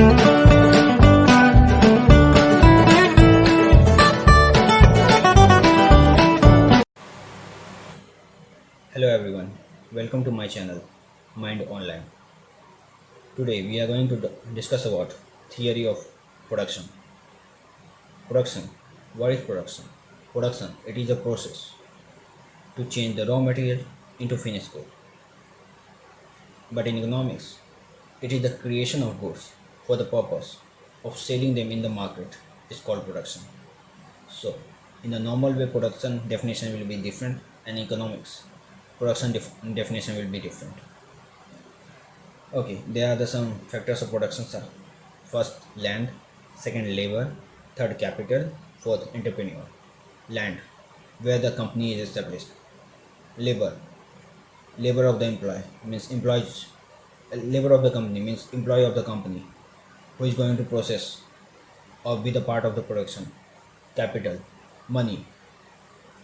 Hello everyone, welcome to my channel Mind Online. Today we are going to discuss about theory of production. Production. What is production? Production. It is a process to change the raw material into finished good. But in economics, it is the creation of goods for the purpose of selling them in the market is called production. So, in the normal way, production definition will be different, and economics production def- definition will be different. Okay, there are the some factors of production. Sir. First, land. Second, labor. Third, capital. Fourth, entrepreneur. Land, where the company is established. Labor. Labor of the employee means employees. Labor of the company means employee of the company, who is going to process or be the part of the production. Capital, money,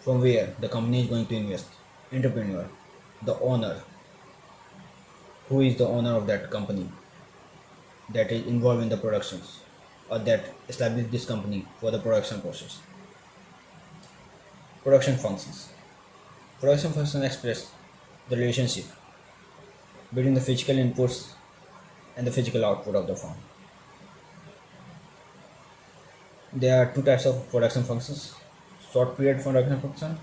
from where the company is going to invest. Entrepreneur, the owner, who is the owner of that company that is involved in the productions or that established this company for the production process. Production functions. Production functions express the relationship between the physical inputs and the physical output of the firm. There are two types of production functions short period production function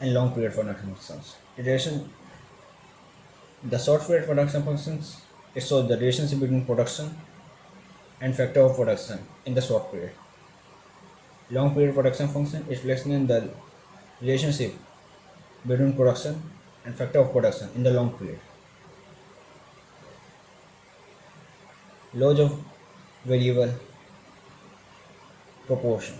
and long period production functions. The the short period production functions it shows the relationship between production and factor of production in the short period. Long period production function is the relationship between production and factor of production in the long period. Laws of variable proportion.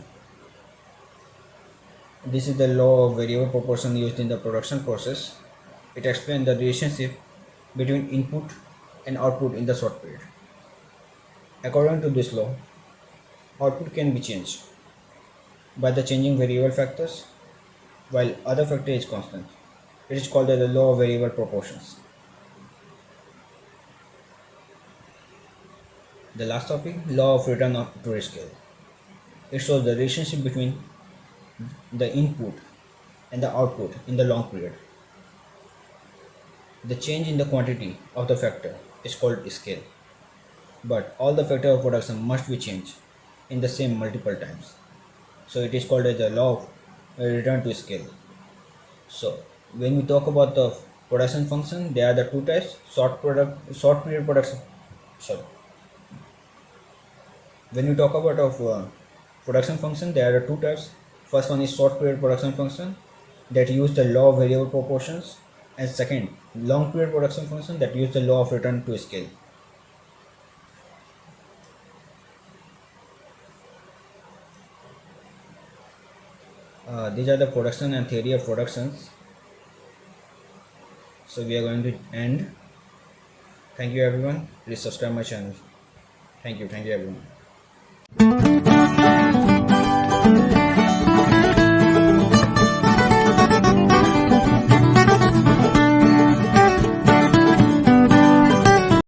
This is the law of variable proportion used in the production process. It explains the relationship between input and output in the short period. According to this law, output can be changed by the changing variable factors while other factor is constant. It is called the law of variable proportions. The last topic, law of return of- to scale. It shows the relationship between the input and the output in the long period. The change in the quantity of the factor is called scale. But all the factor of production must be changed in the same multiple times. So it is called as the law of return to scale. So when we talk about the production function, there are the two types: short product, short period production. Sorry. When we talk about of uh, production function, there are two types. First one is short period production function that use the law of variable proportions, and second, long period production function that use the law of return to scale. Uh, these are the production and theory of productions. So we are going to end. Thank you everyone. Please subscribe my channel. Thank you. Thank you everyone.